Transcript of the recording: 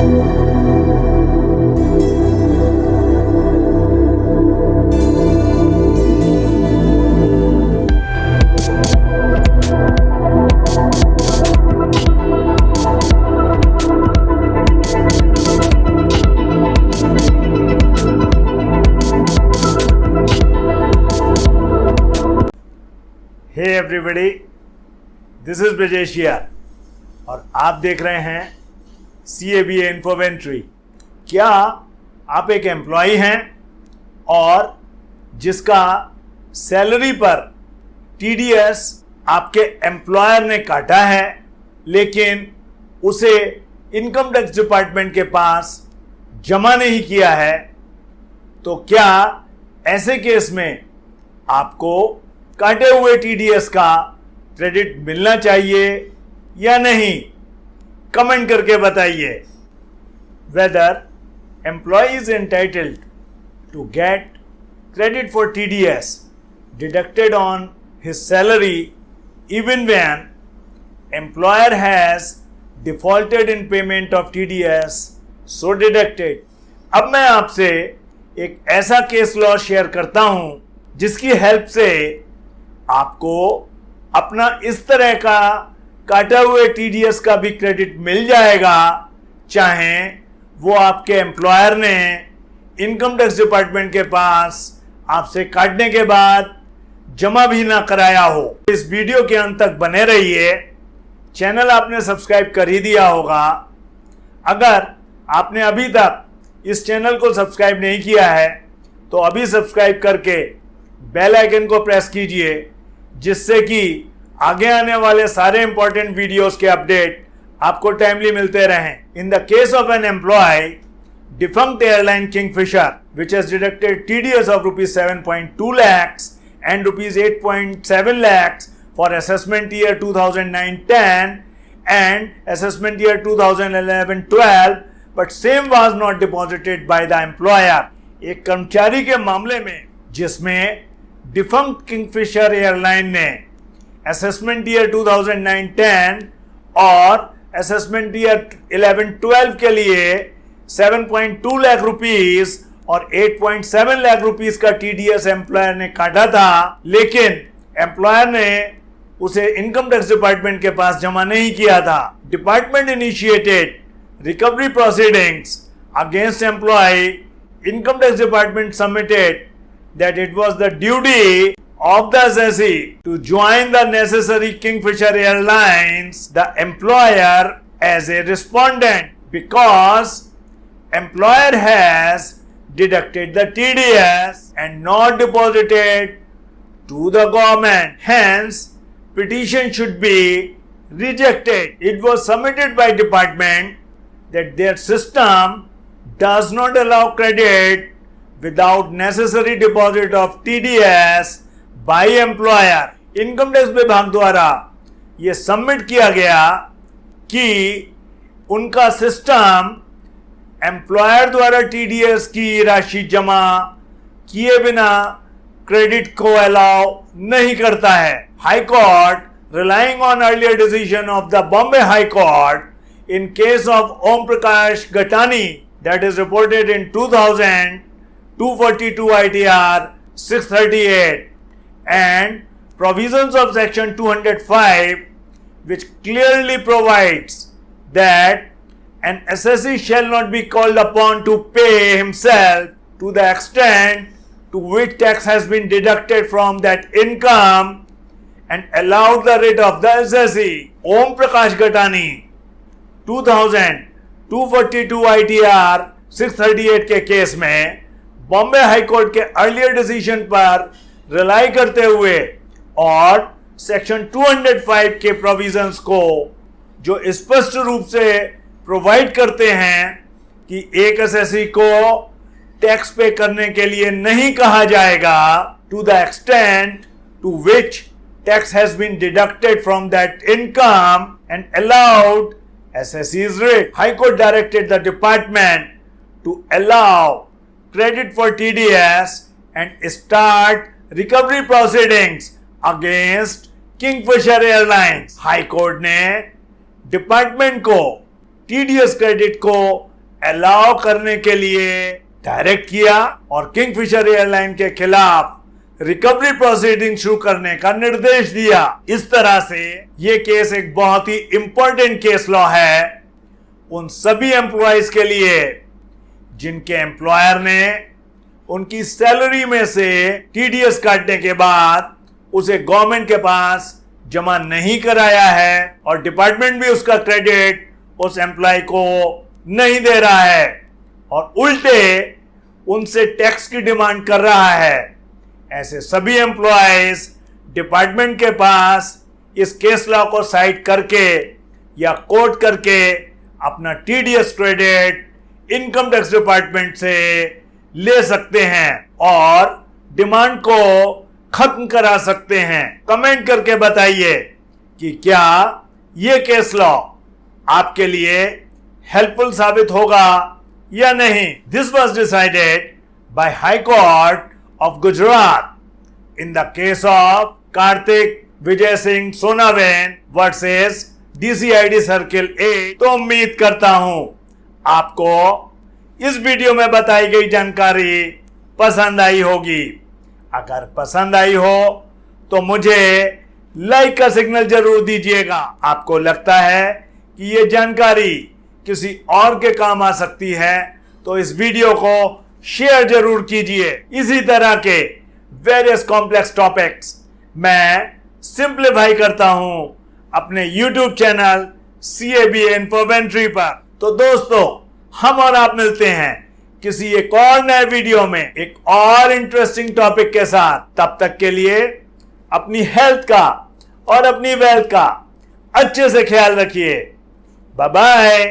Hey everybody this is Brajesh यार और आप देख रहे हैं सी ए बी इन्फोवेंट्री क्या आप एक एम्प्लॉय हैं और जिसका सैलरी पर टीडीएस आपके एम्प्लॉयर ने काटा है, लेकिन उसे इनकम टैक्स डिपार्टमेंट के पास जमा नहीं किया है तो क्या ऐसे केस में आपको काटे हुए टीडीएस का क्रेडिट मिलना चाहिए या नहीं? कमेंट करके बताइए whether employee is entitled to get credit for T D S deducted on his salary even when employer has defaulted in payment of T D S so deducted अब मैं आपसे एक ऐसा केस लॉ शेयर करता हूँ जिसकी help से आपको अपना इस तरह का काटा हुए टीडीएस का भी क्रेडिट मिल जाएगा, चाहे वो आपके एम्प्लॉयर ने इनकम टैक्स डिपार्टमेंट के पास आपसे काटने के बाद जमा भी ना कराया हो। इस वीडियो के अंत तक बने रहिए। चैनल आपने सब्सक्राइब कर ही दिया होगा। अगर आपने अभी तक इस चैनल को सब्सक्राइब नहीं किया है तो अभी सब्सक्राइब करके बेल आइकन को प्रेस कीजिए, जिससे कि आगे आने वाले सारे इंपॉर्टेंट वीडियोस के अपडेट आपको टाइमली मिलते रहें। In the case of an employee defunct airline Kingfisher which has deducted T D S of rupees seven point two lakhs and rupees eight point seven lakhs for assessment year two thousand nine ten and assessment year two thousand eleven twelve but same was not deposited by the employer एक कर्मचारी के मामले में, जिसमें defunct Kingfisher airline ने assessment year 2009-10 और assessment year 11-12 के लिए 7.2 लाख रुपीस और 8.7 लाख रुपीस का टीडीएस एम्प्लॉयर ने काटा था। लेकिन एम्प्लॉयर ने उसे इनकम टैक्स डिपार्टमेंट के पास जमा नहीं किया था। Department initiated recovery proceedings against employee income tax department submitted that it was the duty of the assessee to join the necessary Kingfisher Airlines, the employer, as a respondent because employer has deducted the TDS and not deposited to the government. Hence, petition should be rejected. It was submitted by department that their system does not allow credit without necessary deposit of TDS by employer. Income tax विभाग द्वारा ये submit किया गया कि उनका system employer द्वारा TDS की राशि जमा किए बिना क्रेडिट को अलाउ नहीं करता है high court relying on earlier decision of the Bombay high court in case of Om Prakash Gatani that is reported in 2000 242 ITR 638 and provisions of section 205 which clearly provides that an assessee shall not be called upon to pay himself to the extent to which tax has been deducted from that income and allowed the rate of the assessee. Om Prakash Gatani 2000 242 ITR 638 के case में Bombay high court के earlier decision पर rely करते हुए और section 205 के provisions को जो स्पष्ट रूप से प्रोवाइड करते हैं कि एक एसएससी को टैक्स पे करने के लिए नहीं कहा जाएगा to the extent to which tax has been deducted from that income and allowed writ high court directed the department to allow credit for TDS and start recovery proceedings against Kingfisher Airlines. High court ने department को TDS credit को allow करने के लिए direct किया और Kingfisher airline के खिलाफ रिकवरी प्रोसीडिंग शुरू करने का निर्देश दिया इस तरह से ये केस एक बहुत ही इंपॉर्टेंट केस लॉ है उन सभी एम्प्लॉयज़ के लिए जिनके एम्प्लॉयर ने उनकी सैलरी में से टीडीएस काटने के बाद उसे गवर्नमेंट के पास जमा नहीं कराया है और डिपार्टमेंट भी उसका क्रेडिट उस एम्प्लॉय को नहीं दे रहा है। और उल्टे उनसे टैक्स की डिमांड कर रहा है। ऐसे सभी एम्प्लॉयज़ डिपार्टमेंट के पास इस केस लॉ को साइड करके या कोर्ट करके अपना TDS credit income tax department से ले सकते हैं और डिमांड को खत्म करा सकते हैं। कमेंट करके बताइए कि क्या ये केस लॉ आपके लिए हेल्पफुल साबित होगा या नहीं। This was decided by high court of Gujarat in the case of Kartik Vijay Singh Sonawane versus DCID circle A तो उम्मीद करता हूँ आपको इस वीडियो में बताई गई जानकारी पसंद आई होगी। अगर पसंद आई हो तो मुझे लाइक का सिग्नल ज़रूर दीजिएगा। आपको लगता है कि ये जानकारी किसी और के काम आ सकती है तो इस वीडियो को शेयर ज़रूर कीजिए। इसी तरह के वेरियस कॉम्प्लेक्स टॉपिक्स मैं सिंप्लीफाई करता हूँ अपने YouTube channel C A B Infoventory पर। तो दोस्तों हम और आप मिलते हैं किसी एक और नए वीडियो में एक और इंटरेस्टिंग टॉपिक के साथ। तब तक के लिए अपनी हेल्थ का और अपनी वेल्थ का अच्छे से ख्याल रखिए। Bye bye